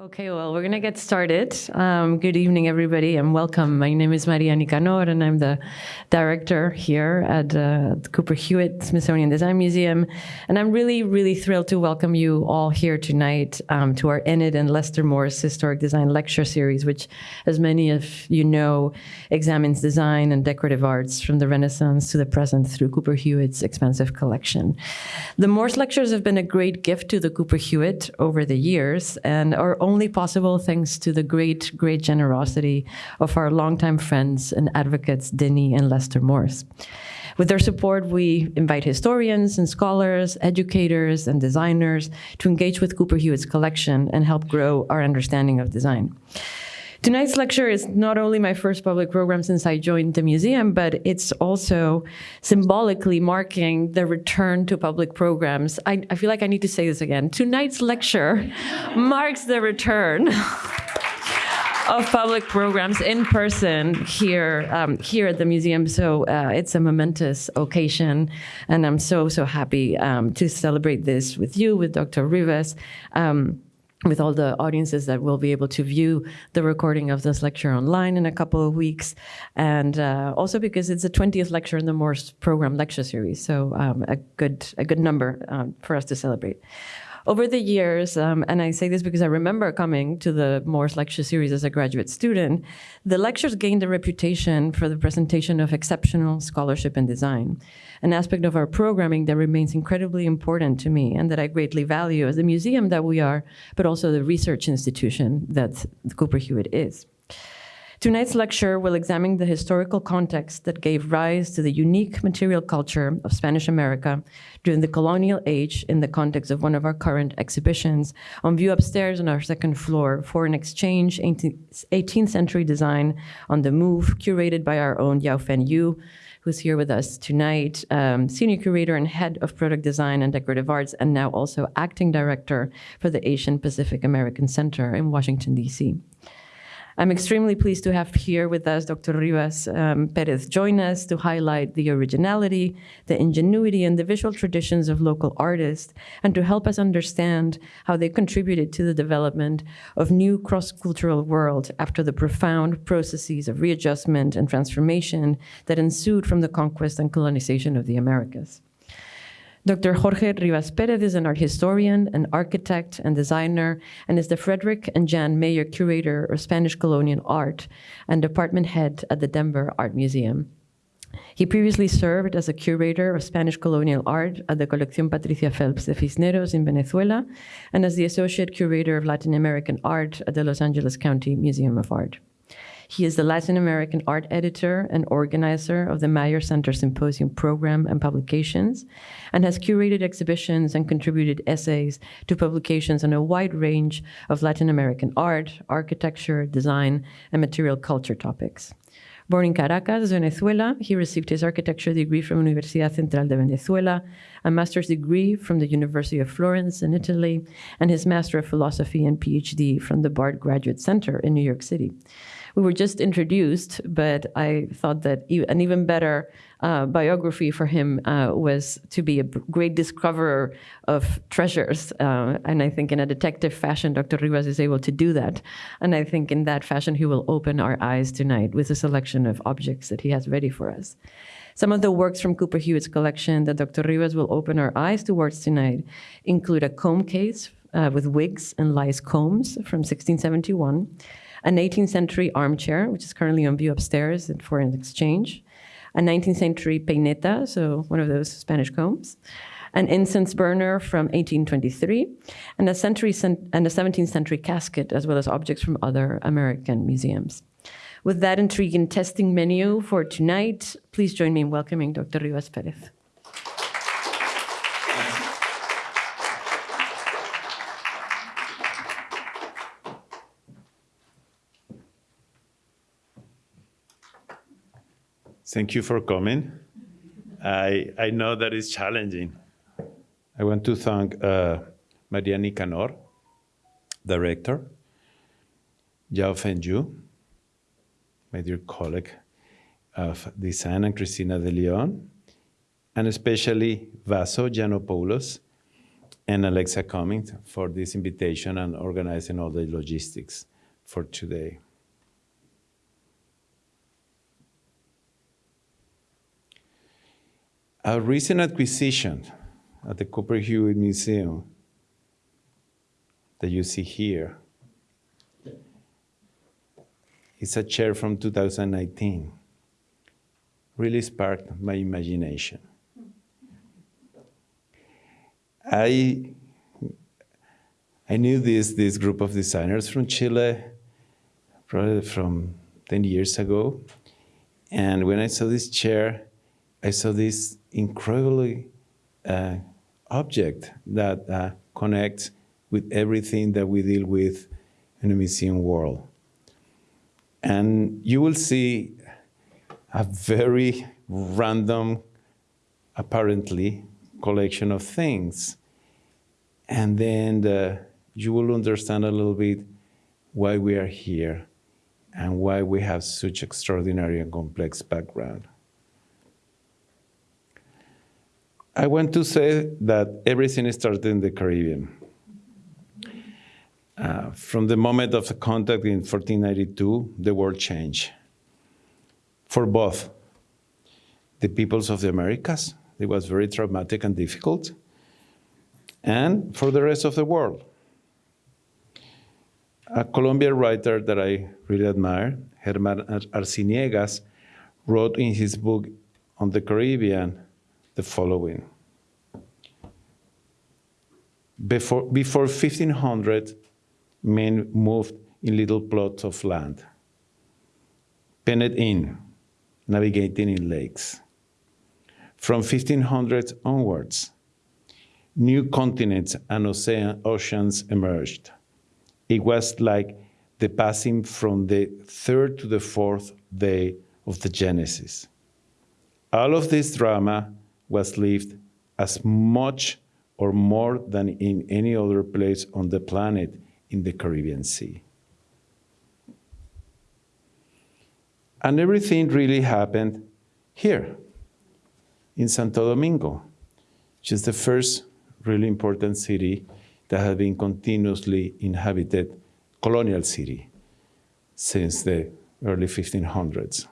Okay, well, we're going to get started. Um, good evening, everybody, and welcome. My name is Maria Nicanor, and I'm the director here at uh, the Cooper Hewitt Smithsonian Design Museum. And I'm really, really thrilled to welcome you all here tonight um, to our Enid and Lester Morse Historic Design Lecture Series, which, as many of you know, examines design and decorative arts from the Renaissance to the present through Cooper Hewitt's expansive collection. The Morse Lectures have been a great gift to the Cooper Hewitt over the years and are only possible thanks to the great, great generosity of our longtime friends and advocates, Denny and Lester Morse. With their support, we invite historians and scholars, educators and designers to engage with Cooper Hewitt's collection and help grow our understanding of design. Tonight's lecture is not only my first public program since I joined the museum, but it's also symbolically marking the return to public programs. I, I feel like I need to say this again. Tonight's lecture marks the return of public programs in person here um, here at the museum. So uh, it's a momentous occasion, and I'm so so happy um, to celebrate this with you, with Dr. Rivas. Um, with all the audiences that will be able to view the recording of this lecture online in a couple of weeks. And uh, also because it's the 20th lecture in the Morse program lecture series, so um, a, good, a good number um, for us to celebrate. Over the years, um, and I say this because I remember coming to the Morse lecture series as a graduate student, the lectures gained a reputation for the presentation of exceptional scholarship and design, an aspect of our programming that remains incredibly important to me and that I greatly value as the museum that we are, but also the research institution that Cooper Hewitt is. Tonight's lecture will examine the historical context that gave rise to the unique material culture of Spanish America during the colonial age in the context of one of our current exhibitions on view upstairs on our second floor Foreign Exchange 18th century design on the move curated by our own Yao-Fen You, who's here with us tonight, um, senior curator and head of product design and decorative arts, and now also acting director for the Asian Pacific American Center in Washington, D.C. I'm extremely pleased to have here with us Dr. Rivas um, Perez join us to highlight the originality, the ingenuity, and the visual traditions of local artists, and to help us understand how they contributed to the development of new cross-cultural world after the profound processes of readjustment and transformation that ensued from the conquest and colonization of the Americas. Dr. Jorge Rivas Perez is an art historian, an architect and designer, and is the Frederick and Jan Mayer Curator of Spanish Colonial Art and department head at the Denver Art Museum. He previously served as a curator of Spanish colonial art at the Colección Patricia Phelps de Cisneros in Venezuela and as the associate curator of Latin American art at the Los Angeles County Museum of Art. He is the Latin American art editor and organizer of the Mayer Center Symposium program and publications, and has curated exhibitions and contributed essays to publications on a wide range of Latin American art, architecture, design, and material culture topics. Born in Caracas, Venezuela, he received his architecture degree from Universidad Central de Venezuela, a master's degree from the University of Florence in Italy, and his Master of Philosophy and PhD from the Bard Graduate Center in New York City we were just introduced, but I thought that an even better uh, biography for him uh, was to be a great discoverer of treasures. Uh, and I think in a detective fashion, Dr. Rivas is able to do that. And I think in that fashion, he will open our eyes tonight with a selection of objects that he has ready for us. Some of the works from Cooper Hewitt's collection that Dr. Rivas will open our eyes towards tonight include a comb case uh, with wigs and lice combs from 1671, an 18th century armchair, which is currently on view upstairs at Foreign Exchange, a 19th century peineta, so one of those Spanish combs, an incense burner from 1823, and a, century and a 17th century casket, as well as objects from other American museums. With that intriguing testing menu for tonight, please join me in welcoming Dr. Rivas Perez. Thank you for coming. I, I know that it's challenging. I want to thank uh, Maria Nicanor, director, Yao my dear colleague of design, and Cristina de Leon, and especially Vaso Giannopoulos and Alexa Cummings for this invitation and organizing all the logistics for today. A recent acquisition at the Cooper Hewitt Museum that you see here is a chair from 2019. Really sparked my imagination. I, I knew this, this group of designers from Chile, probably from 10 years ago. And when I saw this chair, I saw this incredibly uh, object that uh, connects with everything that we deal with in the museum world. And you will see a very random, apparently, collection of things. And then the, you will understand a little bit why we are here and why we have such extraordinary and complex background. I want to say that everything started in the Caribbean. Uh, from the moment of the contact in 1492, the world changed. For both the peoples of the Americas, it was very traumatic and difficult, and for the rest of the world. A Colombian writer that I really admire, Germán Arciniegas, wrote in his book on the Caribbean the following. Before, before 1500, men moved in little plots of land, penned in, navigating in lakes. From 1500 onwards, new continents and ocean, oceans emerged. It was like the passing from the third to the fourth day of the Genesis. All of this drama was lived as much or more than in any other place on the planet in the Caribbean Sea. And everything really happened here in Santo Domingo, which is the first really important city that has been continuously inhabited colonial city since the early 1500s.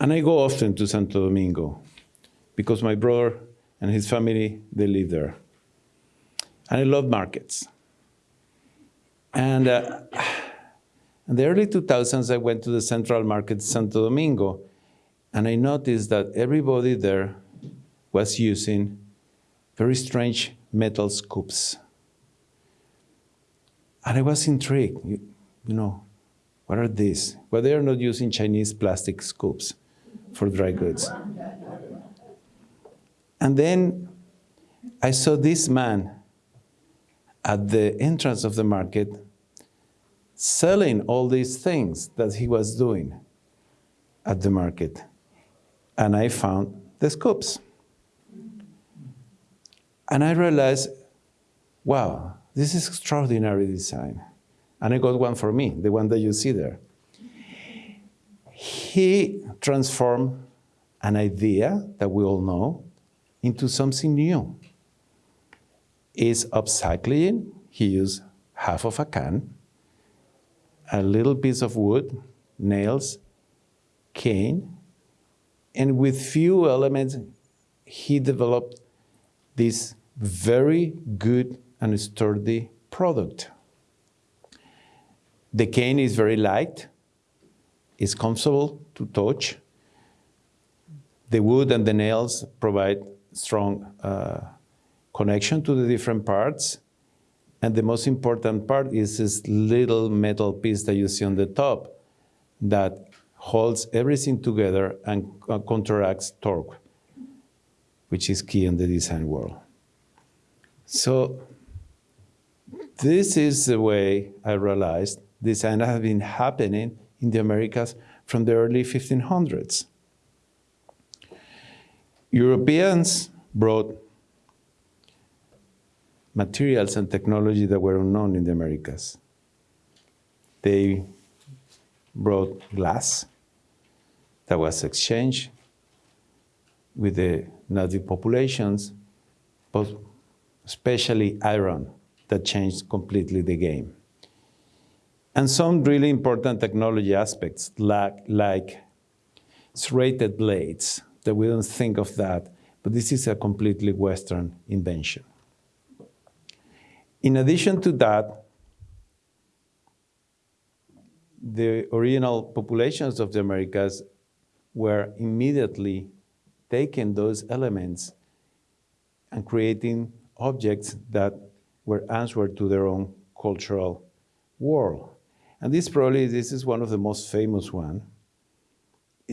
And I go often to Santo Domingo because my brother and his family, they live there. And I love markets. And uh, in the early 2000s, I went to the Central Market Santo Domingo, and I noticed that everybody there was using very strange metal scoops. And I was intrigued, you, you know, what are these? Well, they are not using Chinese plastic scoops for dry goods. And then I saw this man at the entrance of the market selling all these things that he was doing at the market. And I found the scoops. And I realized, wow, this is extraordinary design. And I got one for me, the one that you see there. He transformed an idea that we all know into something new. Is upcycling, he used half of a can, a little piece of wood, nails, cane, and with few elements, he developed this very good and sturdy product. The cane is very light, it's comfortable to touch. The wood and the nails provide strong uh, connection to the different parts. And the most important part is this little metal piece that you see on the top that holds everything together and uh, counteracts torque, which is key in the design world. So this is the way I realized design has been happening in the Americas from the early 1500s. Europeans brought materials and technology that were unknown in the Americas. They brought glass that was exchanged with the native populations, but especially iron, that changed completely the game. And some really important technology aspects, like, like serrated blades, that we don't think of that, but this is a completely Western invention. In addition to that, the original populations of the Americas were immediately taking those elements and creating objects that were answered to their own cultural world. And this probably, this is one of the most famous one.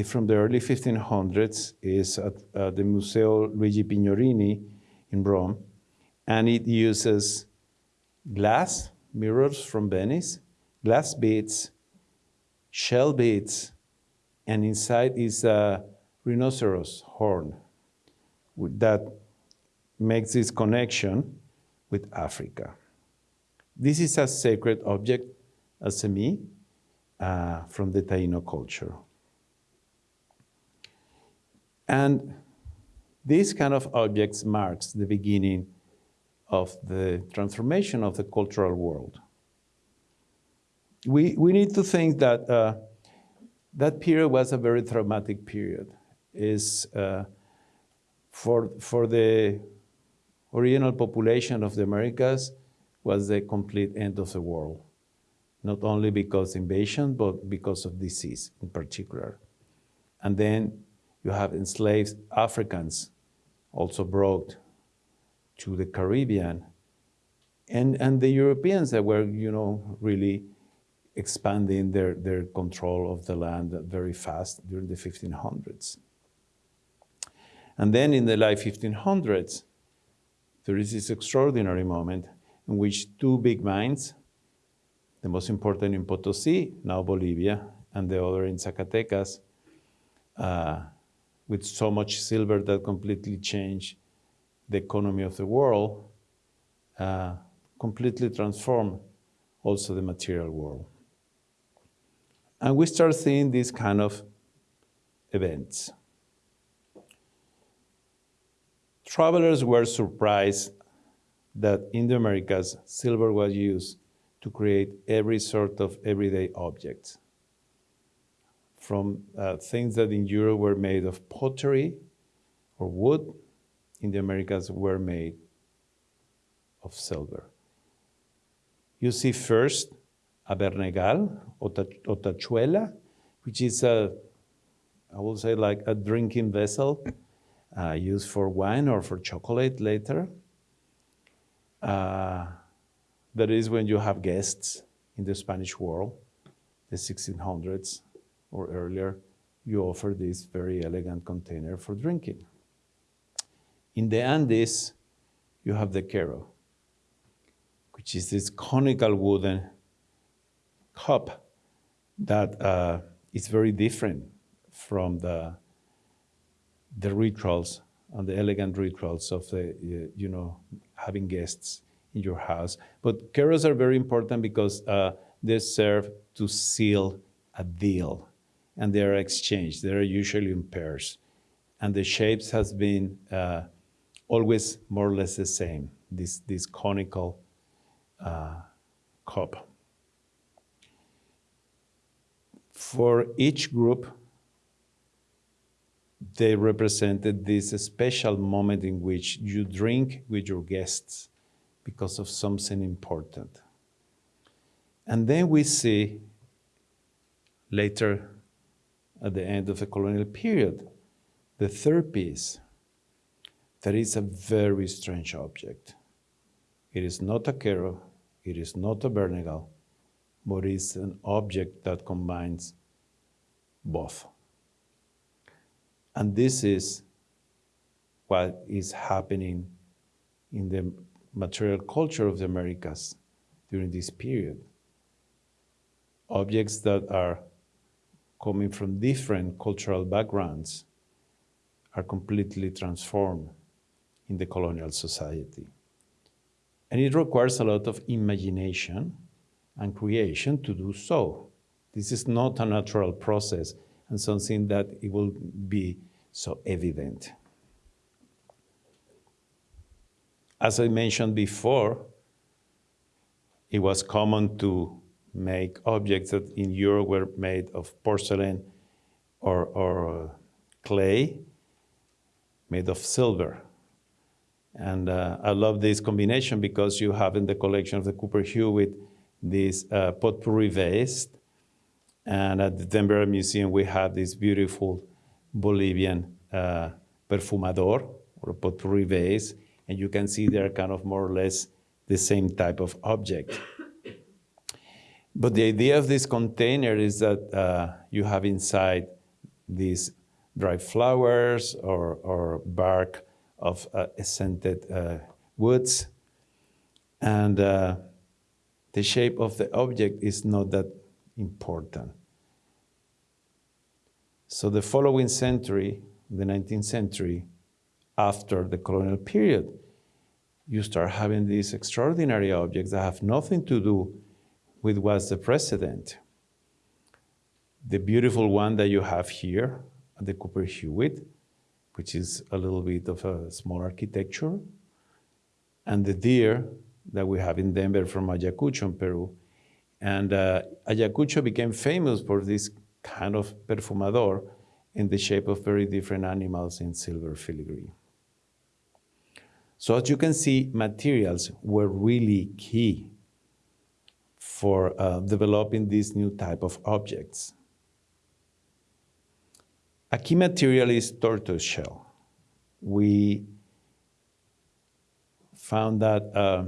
From the early 1500s is at uh, the Museo Luigi Pigorini in Rome. And it uses glass mirrors from Venice, glass beads, shell beads, and inside is a rhinoceros horn that makes this connection with Africa. This is a sacred object, a cemí, uh, from the Taino culture. And this kind of objects marks the beginning of the transformation of the cultural world. We, we need to think that uh, that period was a very traumatic period. Is uh, for, for the original population of the Americas was the complete end of the world. Not only because invasion, but because of disease in particular. And then you have enslaved Africans also brought to the Caribbean. And, and the Europeans that were, you know, really expanding their, their control of the land very fast during the 1500s. And then in the late 1500s, there is this extraordinary moment in which two big mines, the most important in Potosi, now Bolivia, and the other in Zacatecas, uh, with so much silver that completely changed the economy of the world, uh, completely transformed also the material world. And we start seeing these kind of events. Travelers were surprised that in the Americas, silver was used to create every sort of everyday objects. From uh, things that in Europe were made of pottery or wood, in the Americas were made of silver. You see first a bernegal or, tachuela, which is a, I will say like a drinking vessel uh, used for wine or for chocolate later. Uh, that is when you have guests in the Spanish world, the 1600s or earlier, you offer this very elegant container for drinking. In the Andes, you have the quero, which is this conical wooden cup that uh, is very different from the the rituals and the elegant rituals of the, uh, you know, having guests in your house. But queros are very important because uh, they serve to seal a deal and they are exchanged. They are usually in pairs. And the shapes has been uh, always more or less the same, this, this conical uh, cup. For each group, they represented this special moment in which you drink with your guests because of something important. And then we see later at the end of the colonial period, the third piece, that is a very strange object. It is not a quero, it is not a bernegal, but it's an object that combines both. And this is what is happening in the material culture of the Americas during this period. Objects that are coming from different cultural backgrounds are completely transformed in the colonial society. And it requires a lot of imagination and creation to do so. This is not a natural process and something that it will be so evident. as I mentioned before, it was common to make objects that in Europe were made of porcelain or, or clay made of silver. And uh, I love this combination because you have in the collection of the Cooper Hewitt this uh, potpourri vase. And at the Denver Museum, we have this beautiful Bolivian uh, perfumador or potpourri vase. And you can see they're kind of more or less the same type of object. But the idea of this container is that uh, you have inside these dried flowers or, or bark of uh, scented uh, woods. And uh, the shape of the object is not that important. So the following century, the 19th century, after the colonial period, you start having these extraordinary objects that have nothing to do with what's the precedent. The beautiful one that you have here at the Cooper Hewitt, which is a little bit of a small architecture, and the deer that we have in Denver from Ayacucho in Peru. And uh, Ayacucho became famous for this kind of perfumador in the shape of very different animals in silver filigree. So as you can see, materials were really key for uh, developing these new type of objects. A key material is tortoise shell. We found that uh,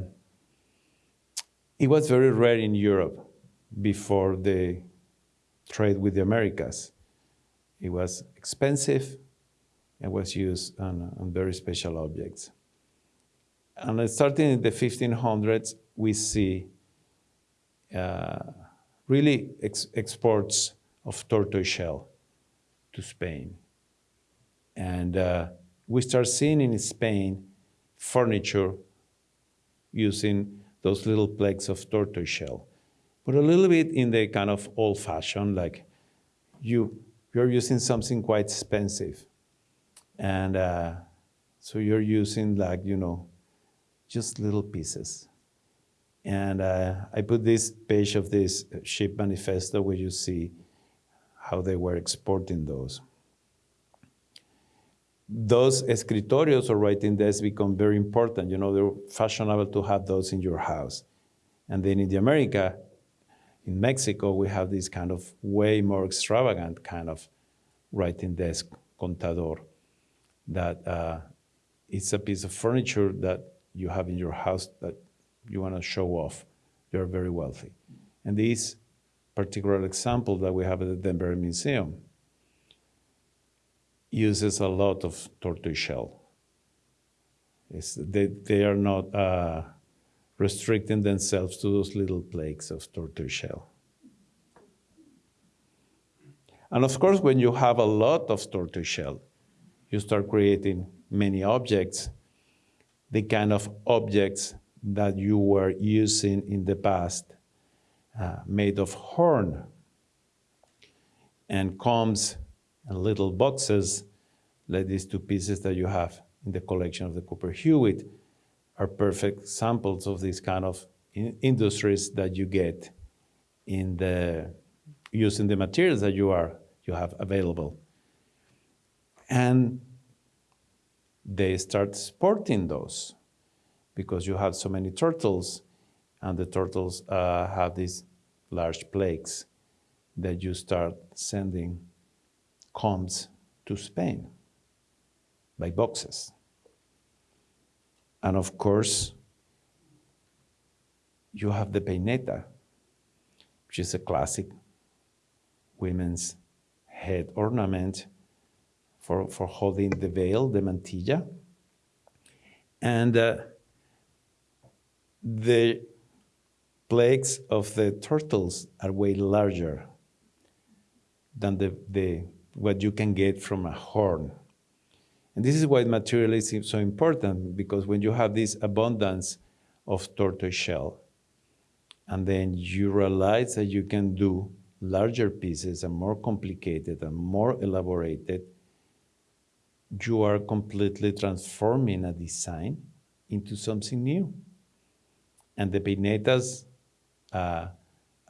it was very rare in Europe before the trade with the Americas. It was expensive and was used on, on very special objects. And starting in the 1500s, we see really ex exports of tortoise shell to Spain. And uh, we start seeing in Spain furniture using those little plaques of tortoise shell, but a little bit in the kind of old fashioned, like you, you're using something quite expensive. And uh, so you're using like, you know, just little pieces. And uh, I put this page of this ship manifesto where you see how they were exporting those. Those escritorios or writing desks become very important. You know, they're fashionable to have those in your house. And then in the America, in Mexico, we have this kind of way more extravagant kind of writing desk, contador, that uh, it's a piece of furniture that you have in your house that you want to show off. You're very wealthy. And this particular example that we have at the Denver Museum uses a lot of tortoise shell. They, they are not uh, restricting themselves to those little plaques of tortoise shell. And of course, when you have a lot of tortoise shell, you start creating many objects, the kind of objects that you were using in the past uh, made of horn and combs and little boxes like these two pieces that you have in the collection of the Cooper Hewitt are perfect samples of these kind of in industries that you get in the using the materials that you are you have available. And they start sporting those because you have so many turtles and the turtles uh, have these large plagues that you start sending combs to Spain by boxes. And of course, you have the peineta, which is a classic women's head ornament for, for holding the veil, the mantilla. And uh, the plagues of the turtles are way larger than the, the, what you can get from a horn. And this is why materialism is so important, because when you have this abundance of tortoise shell, and then you realize that you can do larger pieces and more complicated and more elaborated, you are completely transforming a design into something new. And the peinetas uh,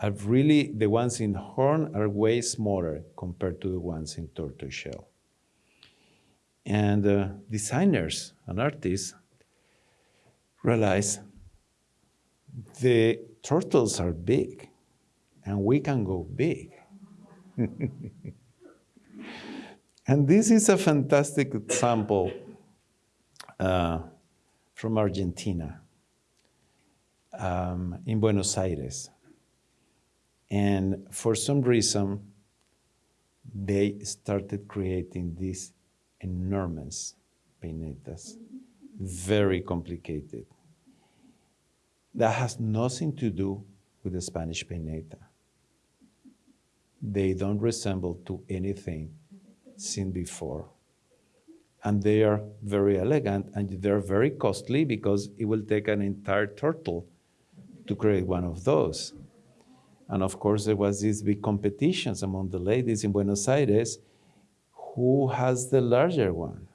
are really, the ones in horn are way smaller compared to the ones in tortoise shell. And uh, designers and artists realize the turtles are big and we can go big. and this is a fantastic example uh, from Argentina, um, in Buenos Aires. And for some reason, they started creating these enormous peinetas, very complicated. That has nothing to do with the Spanish peineta. They don't resemble to anything seen before. And they are very elegant and they're very costly because it will take an entire turtle to create one of those. And of course, there was these big competitions among the ladies in Buenos Aires. Who has the larger one?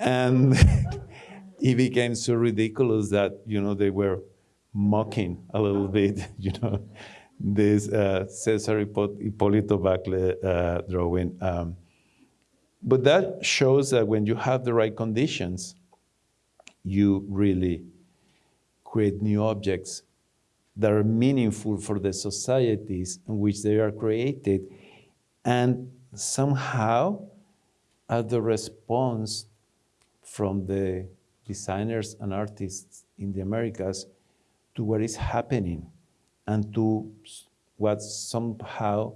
and it became so ridiculous that you know they were mocking a little bit, you know, this uh, Cesar Hipólito Bacle uh, drawing. Um, but that shows that when you have the right conditions, you really create new objects that are meaningful for the societies in which they are created and somehow are the response from the designers and artists in the Americas to what is happening and to what somehow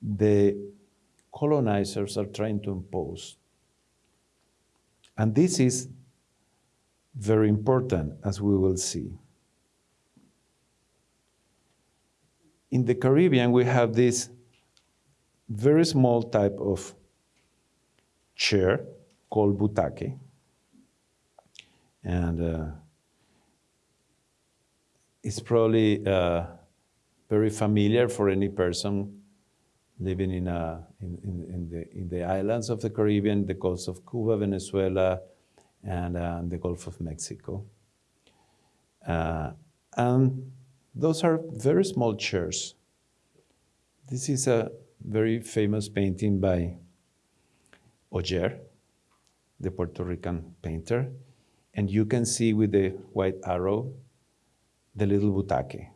the colonizers are trying to impose. And this is very important, as we will see. In the Caribbean, we have this very small type of chair called butaque. And uh, it's probably uh, very familiar for any person living in, a, in, in, in, the, in the islands of the Caribbean, the coast of Cuba, Venezuela, and uh, the Gulf of Mexico. Uh, and those are very small chairs. This is a very famous painting by Oller, the Puerto Rican painter. And you can see with the white arrow the little butaque,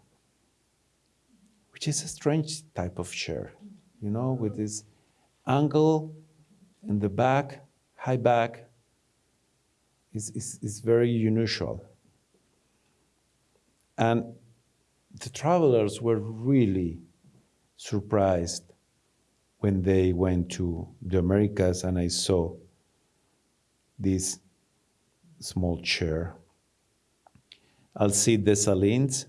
which is a strange type of chair, you know, with this angle in the back, high back, is, is, is very unusual. And the travelers were really surprised when they went to the Americas and I saw this small chair. Alcide Dessalines,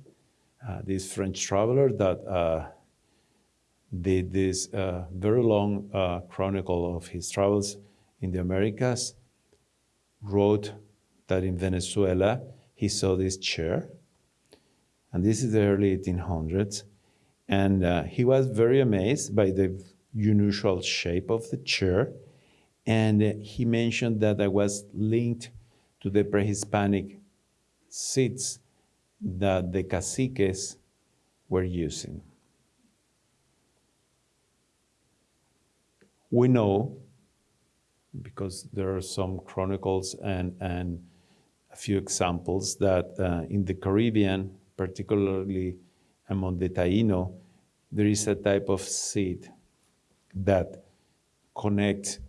uh, this French traveler that uh, did this uh, very long uh, chronicle of his travels in the Americas, wrote that in Venezuela he saw this chair, and this is the early 1800s, and uh, he was very amazed by the unusual shape of the chair, and uh, he mentioned that I was linked to the pre-Hispanic seats that the caciques were using. We know because there are some chronicles and, and a few examples that uh, in the Caribbean, particularly among the Taino, there is a type of seed that connects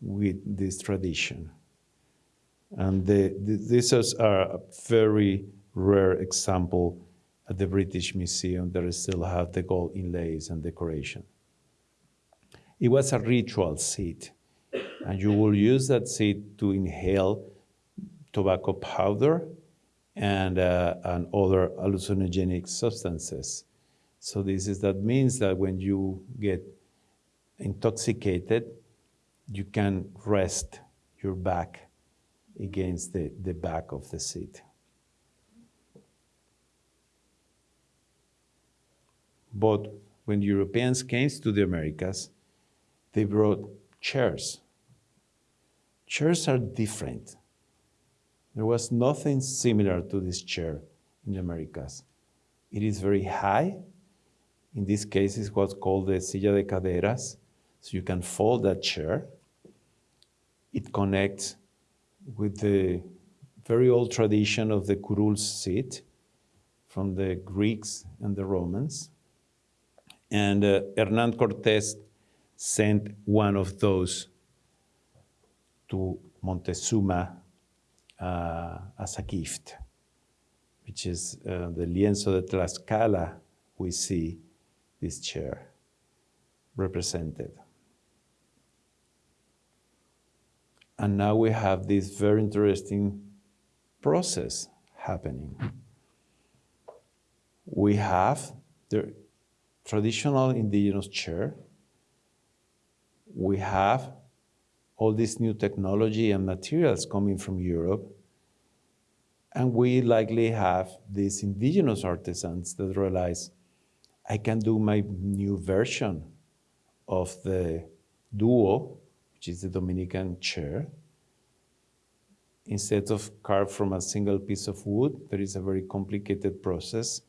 with this tradition. And the, the, these are a very rare example at the British Museum that still have the gold inlays and decoration. It was a ritual seed and you will use that seed to inhale tobacco powder and, uh, and other hallucinogenic substances. So this is that means that when you get intoxicated, you can rest your back against the, the back of the seat. But when Europeans came to the Americas, they brought chairs chairs are different. There was nothing similar to this chair in the Americas. It is very high. In this case, it's what's called the silla de caderas. So you can fold that chair. It connects with the very old tradition of the curul seat from the Greeks and the Romans. And uh, Hernan Cortés sent one of those to Montezuma uh, as a gift, which is uh, the lienzo de Tlaxcala. We see this chair represented. And now we have this very interesting process happening. We have the traditional indigenous chair. We have all this new technology and materials coming from Europe. And we likely have these indigenous artisans that realize I can do my new version of the duho, which is the Dominican chair. Instead of carved from a single piece of wood, there is a very complicated process.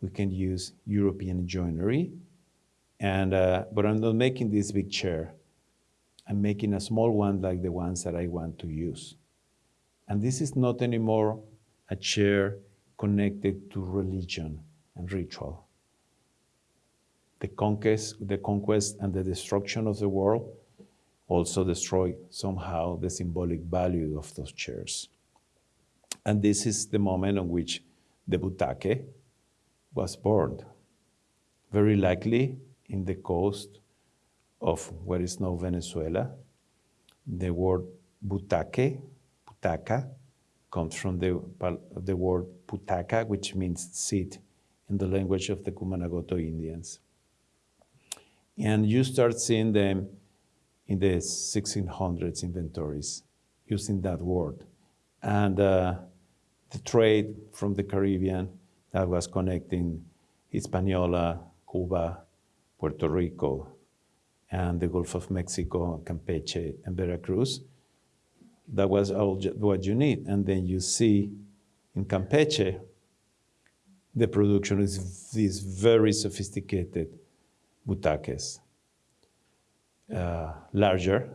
We can use European joinery. And, uh, but I'm not making this big chair. I'm making a small one like the ones that I want to use. And this is not anymore a chair connected to religion and ritual. The conquest, the conquest and the destruction of the world also destroy somehow the symbolic value of those chairs. And this is the moment on which the butaque was born. Very likely in the coast of what is now Venezuela. The word butaque, butaca, comes from the, the word putaca, which means seat in the language of the Cumanagoto Indians. And you start seeing them in the 1600s inventories using that word. And uh, the trade from the Caribbean that was connecting Hispaniola, Cuba, Puerto Rico, and the Gulf of Mexico, Campeche, and Veracruz. That was all what you need. And then you see in Campeche, the production is these very sophisticated butaques, uh, larger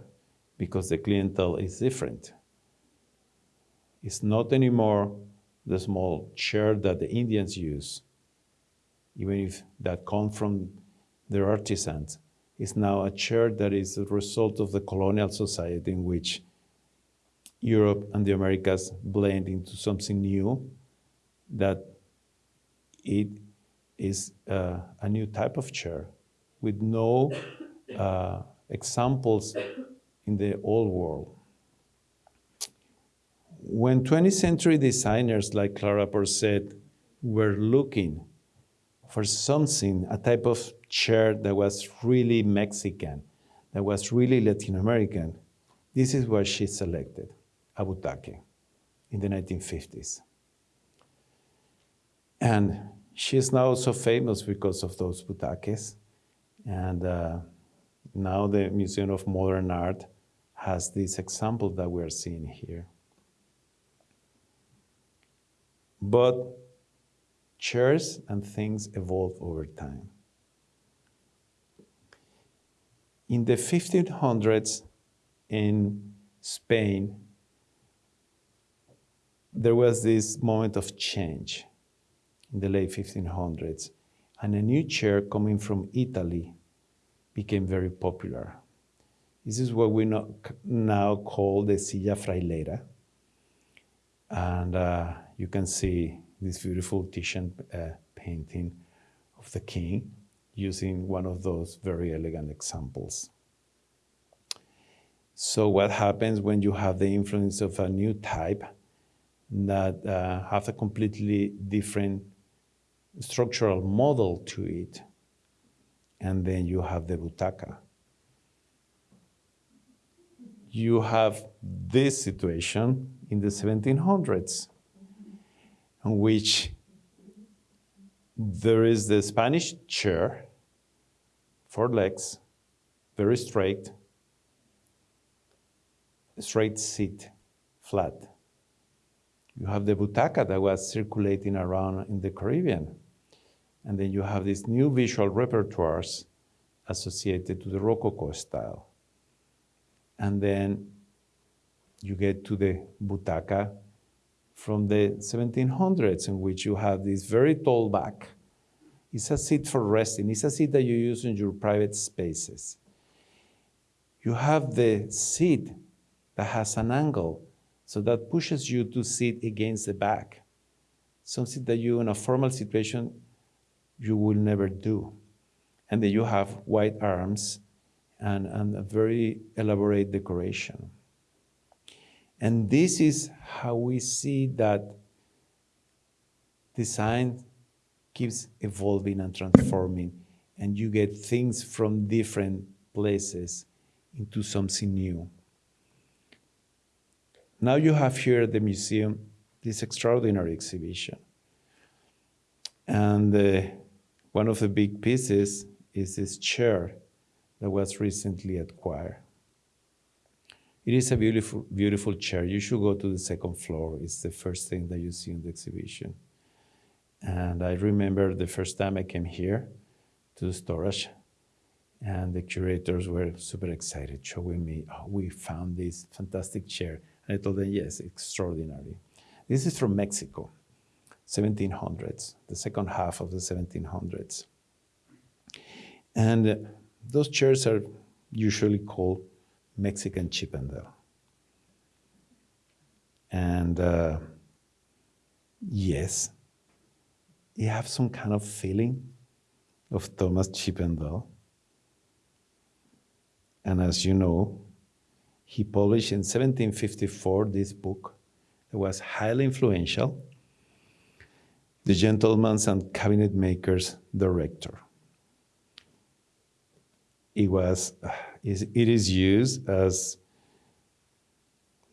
because the clientele is different. It's not anymore the small chair that the Indians use, even if that come from their artisans is now a chair that is a result of the colonial society in which Europe and the Americas blend into something new that it is uh, a new type of chair with no uh, examples in the old world. When 20th century designers like Clara Porset were looking for something, a type of chair that was really Mexican, that was really Latin American, this is what she selected, a butaque, in the 1950s. And she is now so famous because of those butaques. And uh, now the Museum of Modern Art has this example that we're seeing here. But chairs and things evolve over time. In the 1500s in Spain, there was this moment of change in the late 1500s, and a new chair coming from Italy became very popular. This is what we now call the silla frailera. And uh, you can see this beautiful Titian uh, painting of the king using one of those very elegant examples. So what happens when you have the influence of a new type that uh, have a completely different structural model to it, and then you have the butaca. You have this situation in the 1700s, which there is the Spanish chair, four legs, very straight, straight seat, flat. You have the butaca that was circulating around in the Caribbean. And then you have these new visual repertoires associated to the Rococo style. And then you get to the butaca from the 1700s, in which you have this very tall back. It's a seat for resting. It's a seat that you use in your private spaces. You have the seat that has an angle, so that pushes you to sit against the back. Something that you, in a formal situation, you will never do. And then you have white arms and, and a very elaborate decoration. And this is how we see that design keeps evolving and transforming, and you get things from different places into something new. Now you have here at the museum this extraordinary exhibition. And uh, one of the big pieces is this chair that was recently acquired. It is a beautiful, beautiful chair. You should go to the second floor. It's the first thing that you see in the exhibition. And I remember the first time I came here to the storage, and the curators were super excited, showing me, oh, we found this fantastic chair. And I told them, yes, extraordinary. This is from Mexico, 1700s, the second half of the 1700s. And those chairs are usually called Mexican Chippendale. And uh, yes, you have some kind of feeling of Thomas Chippendale. And as you know, he published in 1754 this book that was highly influential, The Gentleman's and Cabinet Maker's Director. It was it is used as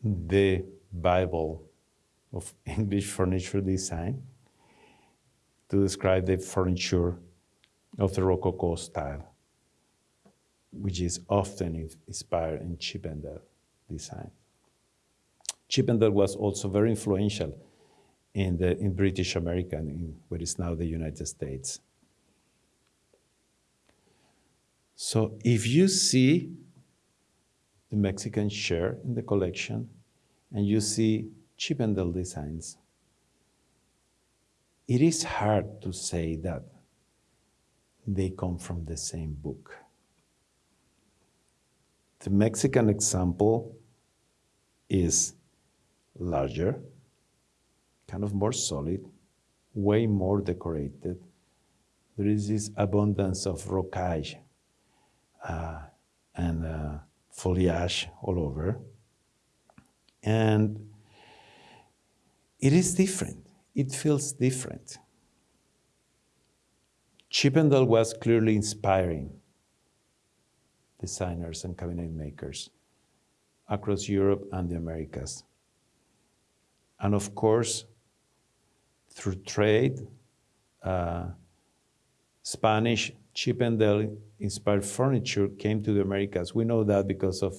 the Bible of English furniture design to describe the furniture of the Rococo style, which is often inspired in Chippendale design. Chippendale was also very influential in, the, in British America, in what is now the United States. So if you see the Mexican chair in the collection and you see Chippendale designs, it is hard to say that they come from the same book. The Mexican example is larger, kind of more solid, way more decorated. There is this abundance of rocaille uh, and uh, foliage all over. And it is different. It feels different. Chippendale was clearly inspiring designers and cabinet makers across Europe and the Americas. And of course, through trade, uh, Spanish Chippendale inspired furniture came to the Americas. We know that because of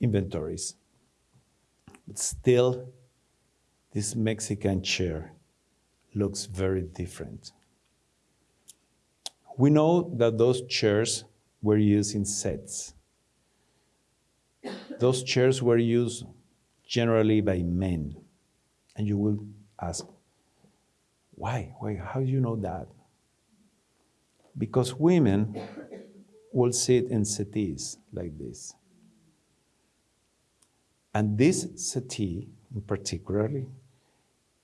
inventories. But still, this Mexican chair looks very different. We know that those chairs were used in sets. Those chairs were used generally by men. And you will ask, why? Why? How do you know that? Because women will sit in settees like this. And this settee, in particularly,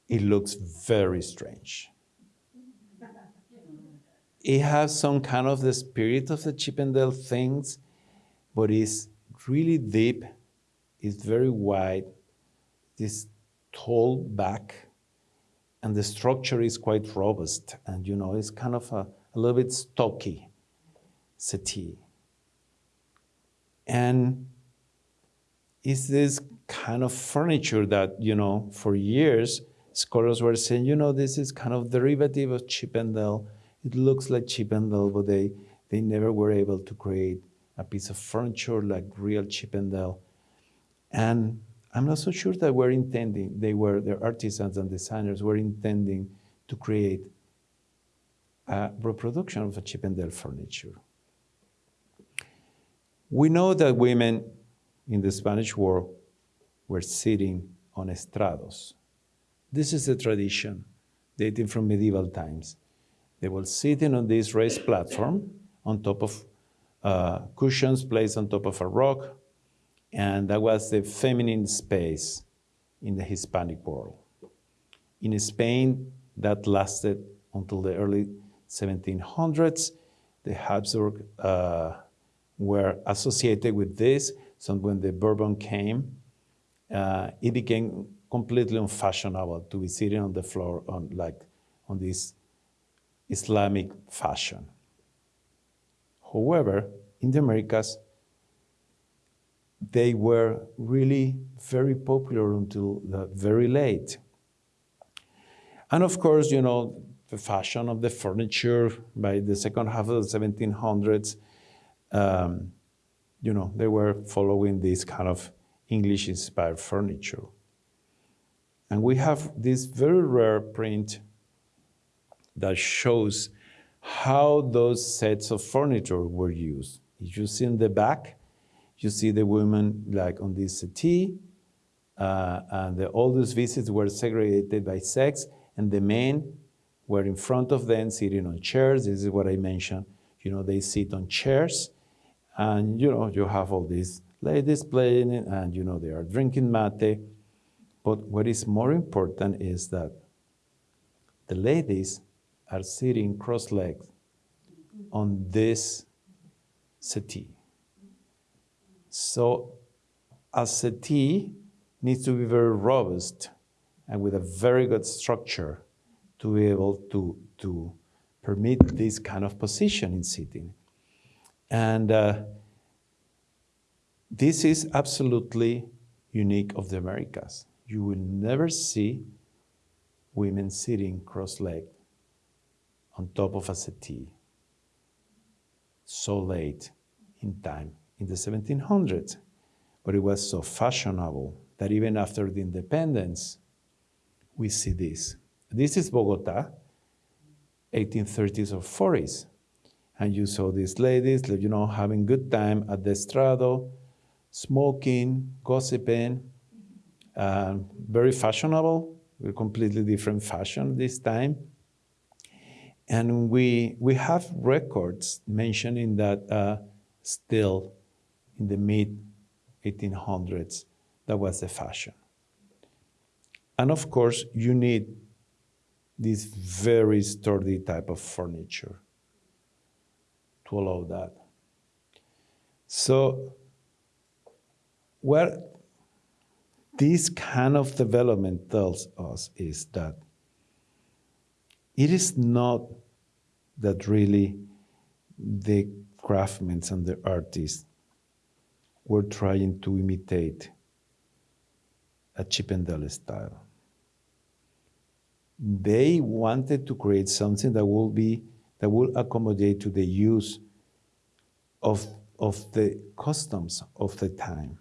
it looks very strange. It has some kind of the spirit of the Chippendale things, but it's really deep, it's very wide, this tall back, and the structure is quite robust. And you know, it's kind of a, a little bit stocky settee. And it's this kind of furniture that, you know, for years, scholars were saying, you know, this is kind of derivative of Chippendale. It looks like Chippendale, but they, they never were able to create a piece of furniture like real Chippendale. And I'm not so sure that we're intending, they were, the artisans and designers were intending to create a reproduction of a Chippendale furniture. We know that women in the Spanish War were sitting on estrados. This is a tradition dating from medieval times. They were sitting on this raised platform on top of uh, cushions placed on top of a rock, and that was the feminine space in the Hispanic world. In Spain, that lasted until the early 1700s. The Habsburg uh, were associated with this, so when the Bourbon came, uh, it became completely unfashionable to be sitting on the floor on like on this Islamic fashion. However, in the Americas, they were really very popular until very late. And of course, you know, the fashion of the furniture by the second half of the 1700s, um, you know, they were following this kind of English-inspired furniture. And we have this very rare print that shows how those sets of furniture were used. You see in the back, you see the women like on this settee, uh, and the, all those visits were segregated by sex, and the men were in front of them sitting on chairs. This is what I mentioned. You know, they sit on chairs, and you know, you have all these ladies playing, and you know, they are drinking mate. But what is more important is that the ladies are sitting cross-legged on this settee. So a settee needs to be very robust and with a very good structure to be able to, to permit this kind of position in sitting. And uh, this is absolutely unique of the Americas. You will never see women sitting cross-legged on top of a settee so late in time in the 1700s. But it was so fashionable that even after the independence, we see this. This is Bogota, 1830s or 40s. And you saw these ladies, you know, having good time at the estrado, smoking, gossiping, uh, very fashionable, a completely different fashion this time. And we, we have records mentioning that uh, still in the mid 1800s, that was the fashion. And of course, you need this very sturdy type of furniture to allow that. So what this kind of development tells us is that it is not that really the craftsmen and the artists were trying to imitate a Chippendale style. They wanted to create something that will be that will accommodate to the use of, of the customs of the time.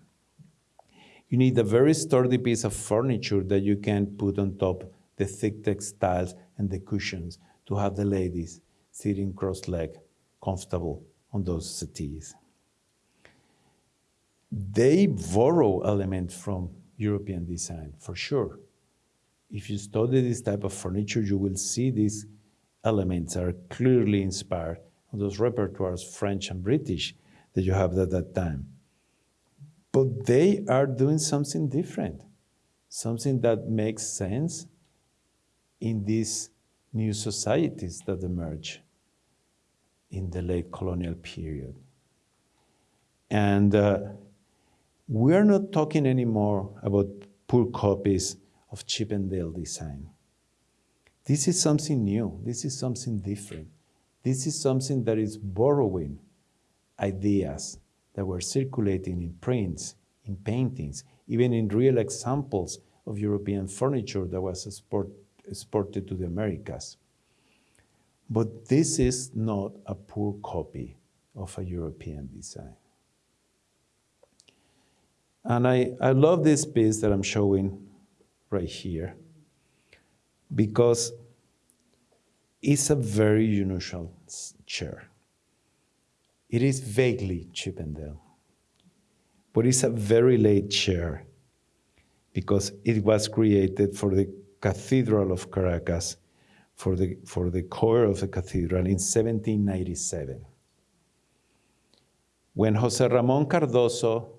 You need a very sturdy piece of furniture that you can put on top the thick textiles and the cushions to have the ladies sitting cross-legged, comfortable on those settees they borrow elements from European design, for sure. If you study this type of furniture, you will see these elements are clearly inspired on those repertoires, French and British, that you have at that time. But they are doing something different, something that makes sense in these new societies that emerge in the late colonial period. And uh, we're not talking anymore about poor copies of Chippendale design. This is something new. This is something different. This is something that is borrowing ideas that were circulating in prints, in paintings, even in real examples of European furniture that was export, exported to the Americas. But this is not a poor copy of a European design. And I, I love this piece that I'm showing right here because it's a very unusual chair. It is vaguely Chippendale, but it's a very late chair because it was created for the Cathedral of Caracas, for the, for the choir of the cathedral in 1797. When Jose Ramon Cardoso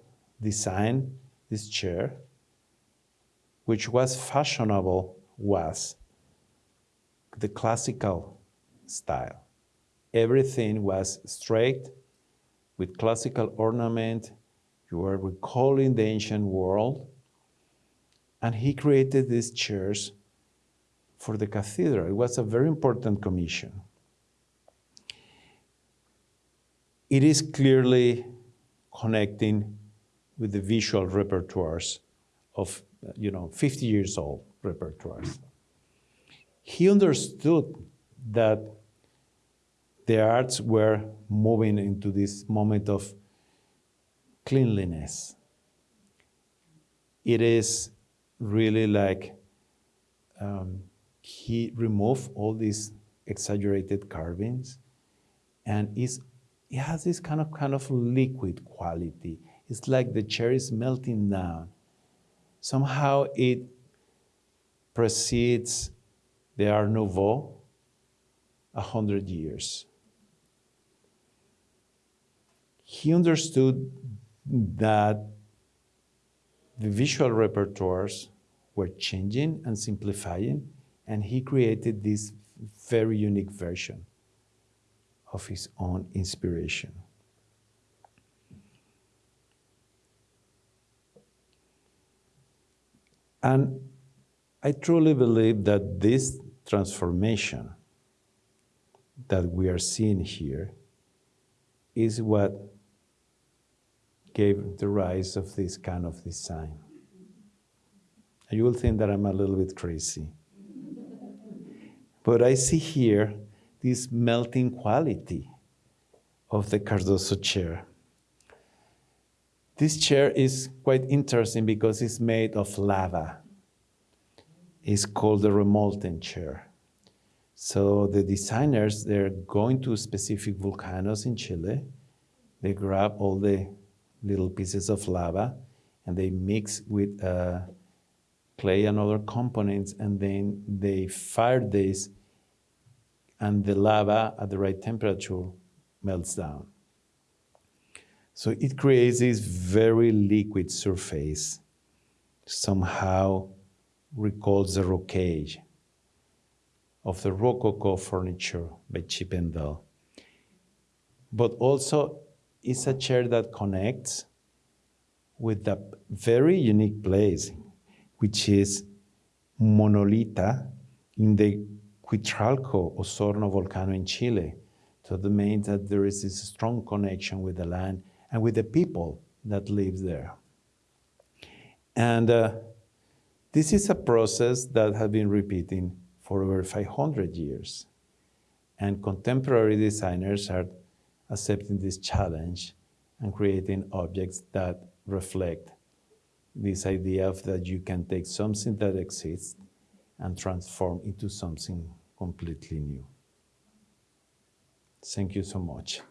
designed this chair, which was fashionable, was the classical style. Everything was straight with classical ornament. You were recalling the ancient world. And he created these chairs for the cathedral. It was a very important commission. It is clearly connecting with the visual repertoires of, you know, 50 years old repertoires. He understood that the arts were moving into this moment of cleanliness. It is really like um, he removed all these exaggerated carvings and it's, it has this kind of kind of liquid quality. It's like the chair is melting down. Somehow it precedes the Art Nouveau a hundred years. He understood that the visual repertoires were changing and simplifying, and he created this very unique version of his own inspiration. And I truly believe that this transformation that we are seeing here is what gave the rise of this kind of design. You will think that I'm a little bit crazy. But I see here this melting quality of the Cardoso chair. This chair is quite interesting because it's made of lava. It's called the remolten chair. So the designers, they're going to specific volcanoes in Chile. They grab all the little pieces of lava and they mix with uh, clay and other components and then they fire this and the lava at the right temperature melts down. So it creates this very liquid surface, somehow recalls the rocaille of the Rococo furniture by Chippendale. But also it's a chair that connects with a very unique place, which is Monolita in the Huitralco Osorno volcano in Chile. So that means that there is this strong connection with the land and with the people that live there. And uh, this is a process that has been repeating for over 500 years. And contemporary designers are accepting this challenge and creating objects that reflect this idea of that you can take something that exists and transform into something completely new. Thank you so much.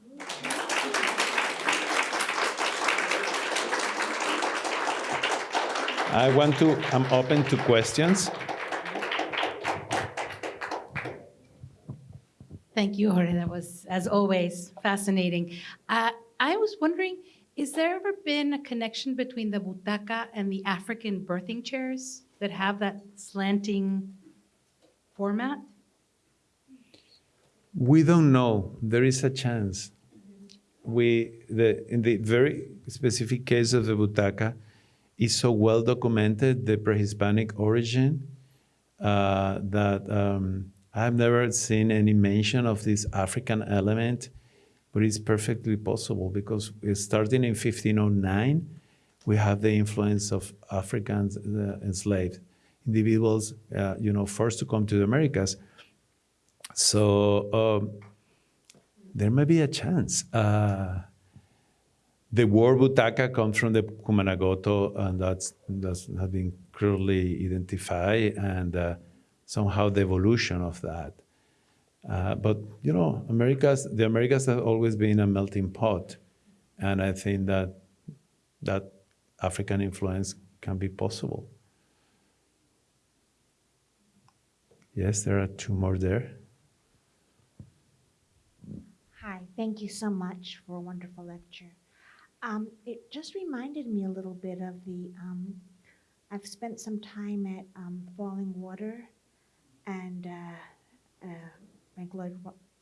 I want to, I'm open to questions. Thank you, Jorge. That was, as always, fascinating. Uh, I was wondering, is there ever been a connection between the butaca and the African birthing chairs that have that slanting format? We don't know. There is a chance. We, the, in the very specific case of the butaca, is so well documented, the pre-Hispanic origin, uh, that um, I've never seen any mention of this African element, but it's perfectly possible because starting in 1509, we have the influence of Africans uh, enslaved individuals, uh, you know, first to come to the Americas. So um, there may be a chance. Uh, the word butaca comes from the Cumanagoto, and that's that's has been clearly identified, and uh, somehow the evolution of that. Uh, but you know, Americas, the Americas have always been a melting pot, and I think that that African influence can be possible. Yes, there are two more there. Hi, thank you so much for a wonderful lecture. Um, it just reminded me a little bit of the, um, I've spent some time at um, Fallingwater and uh, uh, Frank Lloyd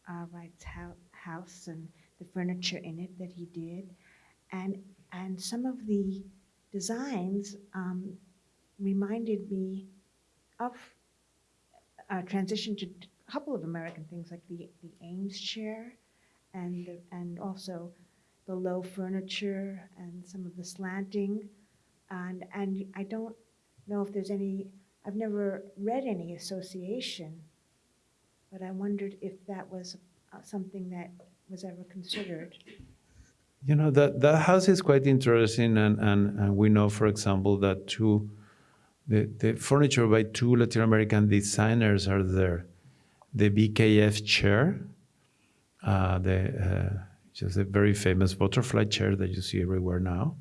uh, Wright's house and the furniture in it that he did. And, and some of the designs um, reminded me of a transition to a couple of American things like the, the Eames chair and, the- and also the low furniture and some of the slanting. And, and I don't know if there's any, I've never read any association, but I wondered if that was uh, something that was ever considered. You know, that, that house is quite interesting, and, and, and we know, for example, that two, the, the furniture by two Latin American designers are there. The BKF chair, uh, the, uh, just a very famous butterfly chair that you see everywhere now.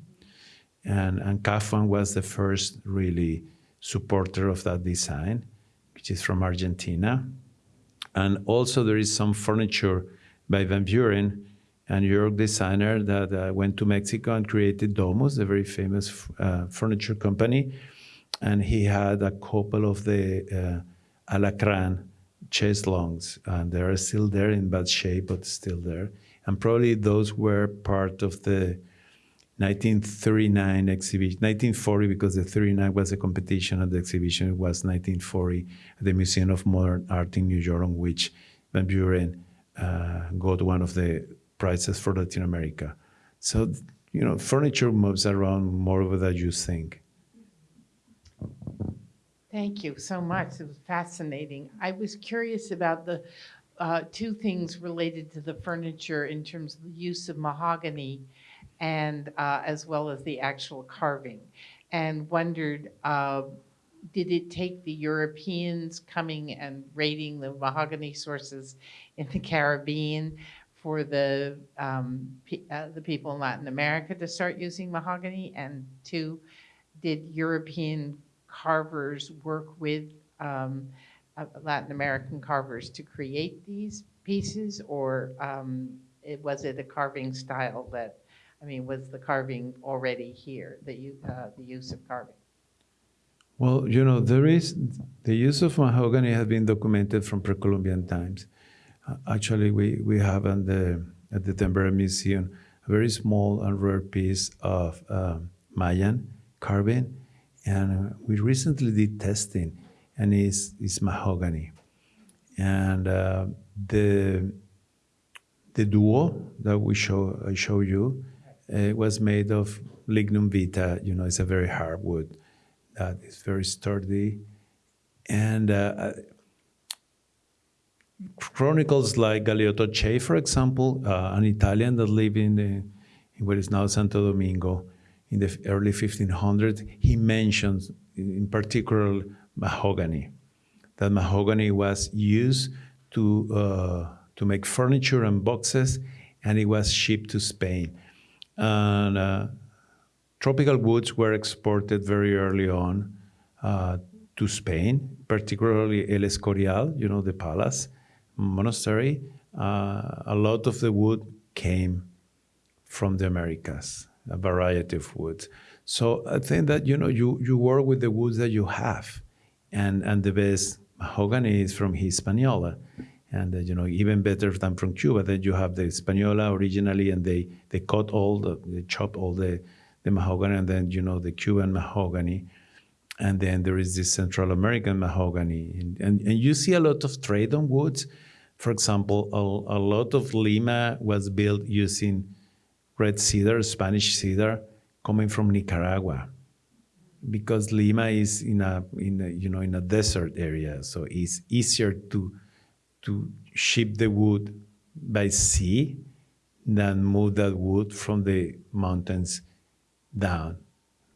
And, and Kaufmann was the first really supporter of that design, which is from Argentina. And also there is some furniture by Van Beuren, a New York designer that uh, went to Mexico and created Domus, a very famous uh, furniture company. And he had a couple of the uh, Alacran chaiselongs, and they are still there in bad shape, but still there. And probably those were part of the 1939 exhibition, 1940, because the 39 was a competition and the exhibition it was 1940 at the Museum of Modern Art in New York, on which Van Beuren uh, got one of the prizes for Latin America. So, you know, furniture moves around more than you think. Thank you so much. It was fascinating. I was curious about the uh, two things related to the furniture in terms of the use of mahogany and uh, as well as the actual carving, and wondered uh, did it take the Europeans coming and raiding the mahogany sources in the Caribbean for the um, uh, the people in Latin America to start using mahogany? And two, did European carvers work with um, uh, Latin American carvers to create these pieces, or um, it, was it a carving style that, I mean, was the carving already here, the, uh, the use of carving? Well, you know, there is the use of mahogany has been documented from pre-Columbian times. Uh, actually, we, we have in the, at the Denver Museum a very small and rare piece of um, Mayan carving, and we recently did testing, and it's, it's mahogany. And uh, the the duho that we show I show you uh, was made of lignum vitae. You know, it's a very hard wood that is very sturdy, and uh, chronicles like Galeotto Cei, for example, uh, an Italian that lived in, the, in what is now Santo Domingo in the early 1500s, he mentions in particular mahogany. That mahogany was used to, uh, to make furniture and boxes, and it was shipped to Spain. And uh, tropical woods were exported very early on uh, to Spain, particularly El Escorial, you know, the palace monastery. Uh, a lot of the wood came from the Americas, a variety of woods. So I think that you know you you work with the woods that you have, and and the best mahogany is from Hispaniola, and uh, you know even better than from Cuba. Then you have the Hispaniola originally, and they they cut all the they chop all the the mahogany, and then you know the Cuban mahogany, and then there is this Central American mahogany, and and, and you see a lot of trade on woods. For example, a, a lot of Lima was built using red cedar, Spanish cedar, coming from Nicaragua, because Lima is in a in a, you know in a desert area, so it's easier to to ship the wood by sea than move that wood from the mountains down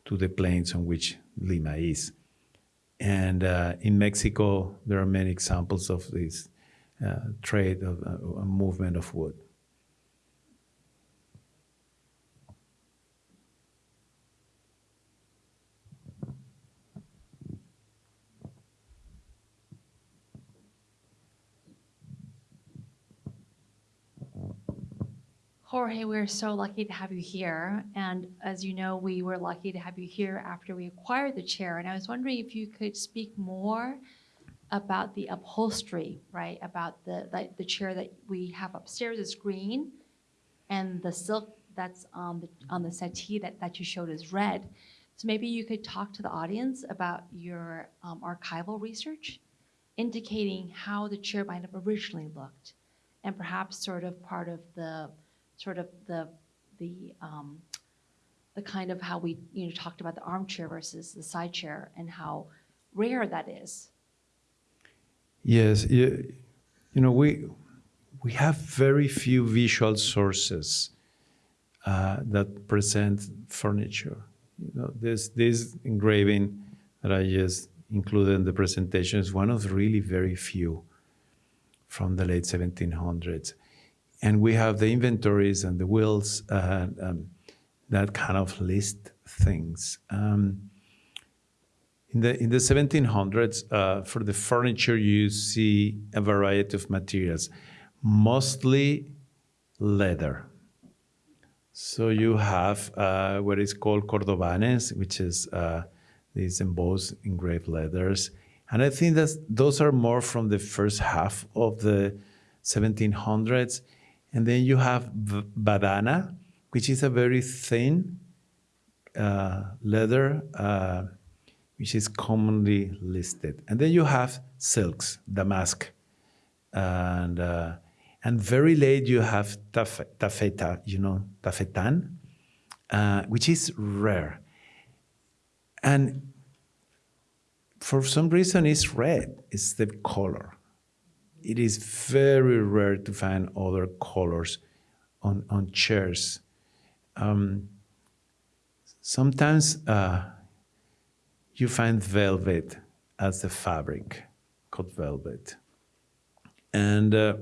to the plains on which Lima is. And uh, in Mexico, there are many examples of this uh, trade of uh, movement of wood. Jorge, we're so lucky to have you here. And as you know, we were lucky to have you here after we acquired the chair. And I was wondering if you could speak more about the upholstery, right? About the, the chair that we have upstairs is green and the silk that's on the, on the settee that, that you showed is red. So maybe you could talk to the audience about your um, archival research, indicating how the chair might have originally looked, and perhaps sort of part of the sort of the the um, the kind of how we you know talked about the armchair versus the side chair and how rare that is. Yes, you, you know, we, we have very few visual sources uh, that present furniture. You know, this, this engraving that I just included in the presentation is one of really very few from the late 1700s. And we have the inventories and the wills uh, um, that kind of list things. Um, in the, in the 1700s, uh, for the furniture, you see a variety of materials, mostly leather. So you have uh, what is called cordobanes, which is uh, these embossed engraved leathers. And I think that those are more from the first half of the 1700s. And then you have badana, which is a very thin uh, leather uh, which is commonly listed. And then you have silks, damask, and uh, and very late you have taf taffeta, you know, taffetan, uh, which is rare. And for some reason it's red, it's the color. It is very rare to find other colors on, on chairs. Um, sometimes uh, you find velvet as the fabric, called velvet. And uh,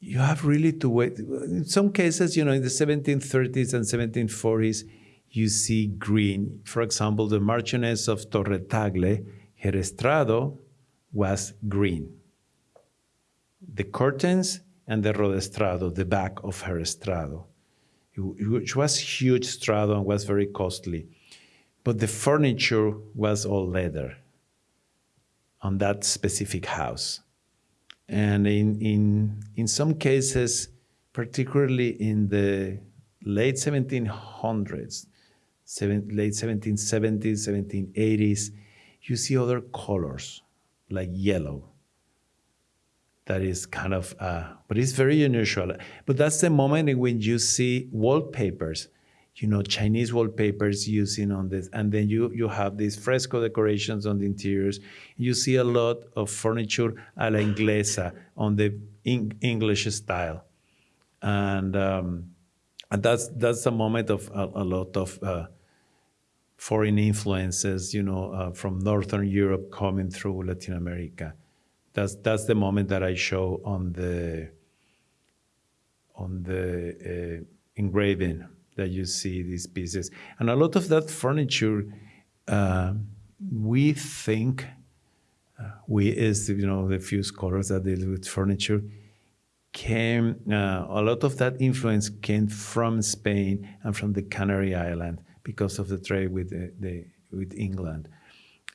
you have really to wait. In some cases, you know, in the 1730s and 1740s, you see green. For example, the Marchioness of Torre Tagle, her estrado was green. The curtains and the rodaestrado, the back of her estrado, which was huge estrado and was very costly but the furniture was all leather on that specific house. And in, in, in some cases, particularly in the late 1700s, seven, late 1770s, 1780s, you see other colors like yellow. That is kind of, uh, but it's very unusual. But that's the moment when you see wallpapers you know, Chinese wallpapers using on this. And then you, you have these fresco decorations on the interiors. You see a lot of furniture a la inglesa on the English style. And, um, and that's, that's a moment of a, a lot of uh, foreign influences, you know, uh, from Northern Europe coming through Latin America. That's, that's the moment that I show on the, on the uh, engraving that you see these pieces. And a lot of that furniture, uh, we think, uh, we is, you know, the few scholars that deal with furniture, came, uh, a lot of that influence came from Spain and from the Canary Island because of the trade with, the, the with England.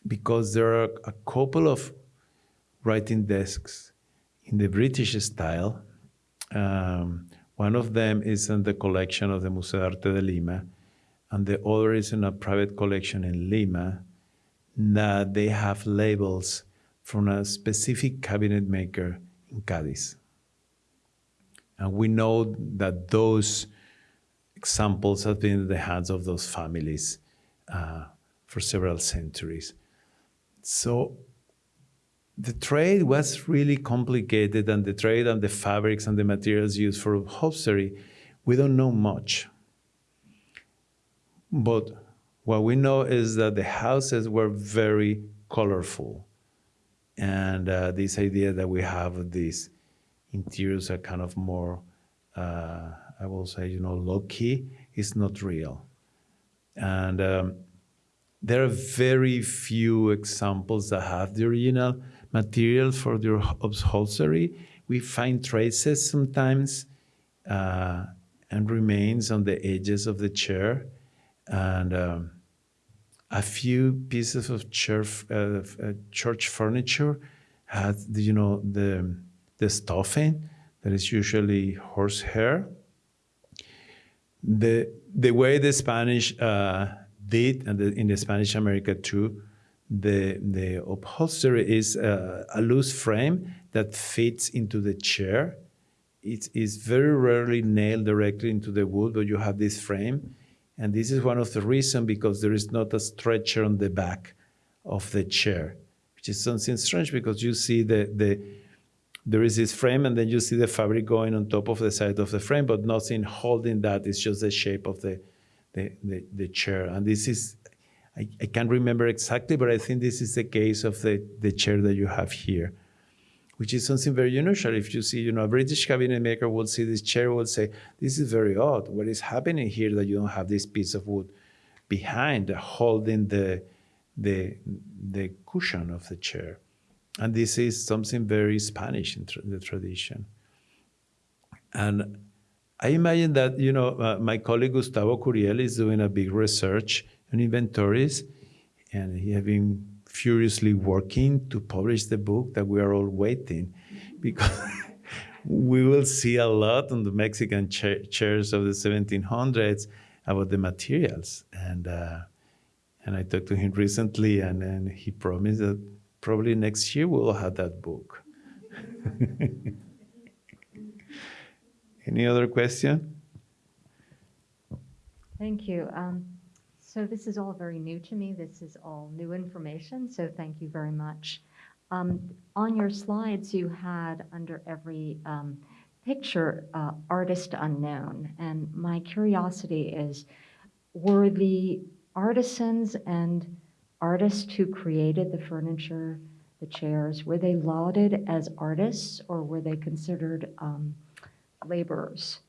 Because there are a couple of writing desks in the British style, um, one of them is in the collection of the Museo de Arte de Lima, and the other is in a private collection in Lima that they have labels from a specific cabinet maker in Cadiz. And we know that those examples have been in the hands of those families uh, for several centuries. So the trade was really complicated, and the trade and the fabrics and the materials used for upholstery, we don't know much. But what we know is that the houses were very colorful. And uh, this idea that we have these interiors are kind of more, uh, I will say, you know, low key, is not real. And um, there are very few examples that have the original material for the upholstery. We find traces sometimes uh, and remains on the edges of the chair. And um, a few pieces of church, uh, church furniture had, you know, the, the stuffing that is usually horsehair. The, the way the Spanish uh, did, and the, in the Spanish America too, the, the upholstery is uh, a loose frame that fits into the chair. It is very rarely nailed directly into the wood, but you have this frame. And this is one of the reasons because there is not a stretcher on the back of the chair, which is something strange because you see the, the there is this frame and then you see the fabric going on top of the side of the frame, but nothing holding that. It's just the shape of the, the, the, the chair. And this is, I, I can't remember exactly, but I think this is the case of the, the chair that you have here, which is something very unusual. If you see, you know, a British cabinet maker will see this chair, will say, this is very odd. What is happening here that you don't have this piece of wood behind holding the, the, the cushion of the chair? And this is something very Spanish in the tradition. And I imagine that, you know, uh, my colleague Gustavo Curiel is doing a big research on inventories, and he has been furiously working to publish the book that we are all waiting, because we will see a lot on the Mexican cha chairs of the 1700s about the materials. And, uh, and I talked to him recently, and, and he promised that probably next year we'll have that book. Any other question? Thank you. Um, So this is all very new to me. This is all new information, so thank you very much. Um, On your slides, you had under every um, picture, uh, artist unknown. And my curiosity is, were the artisans and artists who created the furniture, the chairs, were they lauded as artists or were they considered um, laborers?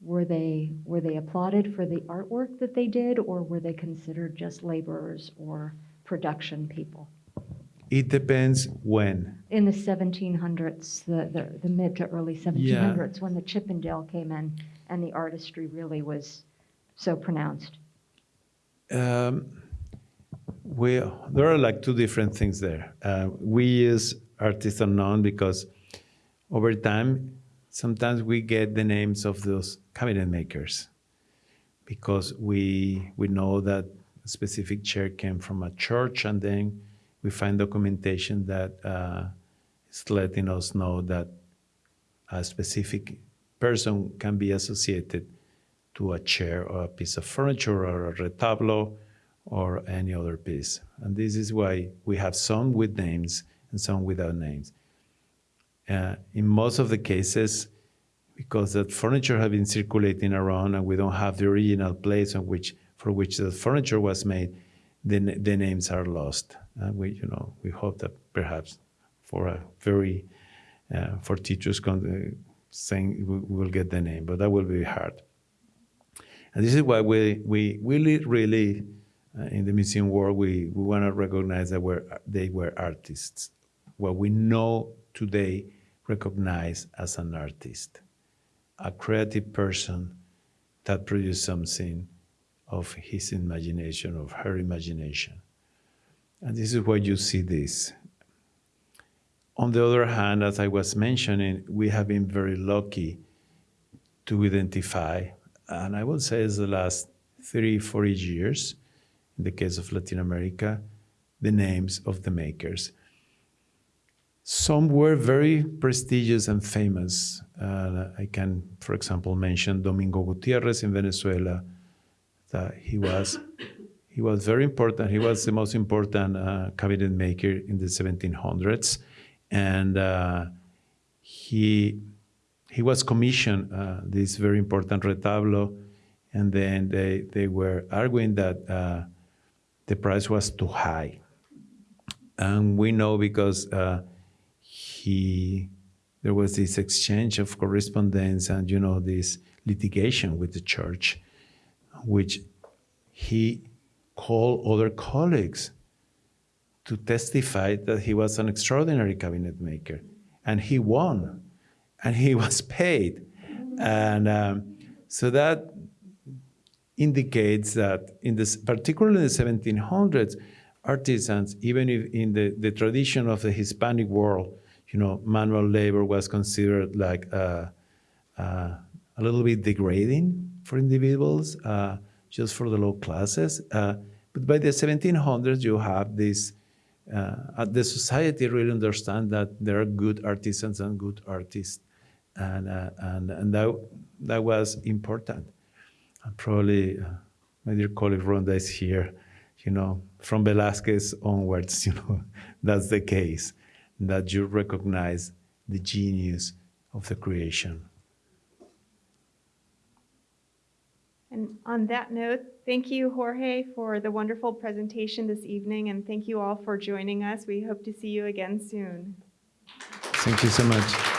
Were they, were they applauded for the artwork that they did or were they considered just laborers or production people? It depends when. In the 1700s, the, the, the mid to early 1700s, when the Chippendale came in and the artistry really was so pronounced. Um, we, there are like two different things there. Uh, we use artist unknown because over time, sometimes we get the names of those cabinet makers because we, we know that a specific chair came from a church and then we find documentation that uh, is letting us know that a specific person can be associated to a chair or a piece of furniture or a retablo or any other piece. And this is why we have some with names and some without names. Uh, in most of the cases, because that furniture has been circulating around and we don't have the original place on which, for which the furniture was made, the, the names are lost. And we, you know, we hope that perhaps for a very, uh, for teachers con- saying we will get the name, but that will be hard. And this is why we, we really, really, uh, Uh, in the museum world, we, we want to recognize that we're, they were artists. What we know today recognize as an artist, a creative person that produced something of his imagination, of her imagination. And this is why you see this. On the other hand, as I was mentioning, we have been very lucky to identify, and I would say it's the last three, four years, in the case of Latin America, the names of the makers. Some were very prestigious and famous. Uh, I can, for example, mention Domingo Gutierrez in Venezuela. That he was he was very important. He was the most important uh, cabinet maker in the 1700s, and uh, he he was commissioned uh, this very important retablo, and then they they were arguing that uh, the price was too high, and we know because uh, he there was this exchange of correspondence and you know this litigation with the church, which he called other colleagues to testify that he was an extraordinary cabinet maker, and he won, and he was paid, and um, so that indicates that in this, particularly in the 1700s, artisans, even if in the, the tradition of the Hispanic world, you know, manual labor was considered like uh, uh, a little bit degrading for individuals, uh, just for the low classes. Uh, but by the 1700s, you have this, uh, the society really understand that there are good artisans and good artists. And, uh, and, and that, that was important. Probably uh, my dear colleague Ronda is here, you know, from Velasquez onwards, you know, that's the case, that you recognize the genius of the creation. And on that note, thank you, Jorge, for the wonderful presentation this evening, and thank you all for joining us. We hope to see you again soon. Thank you so much.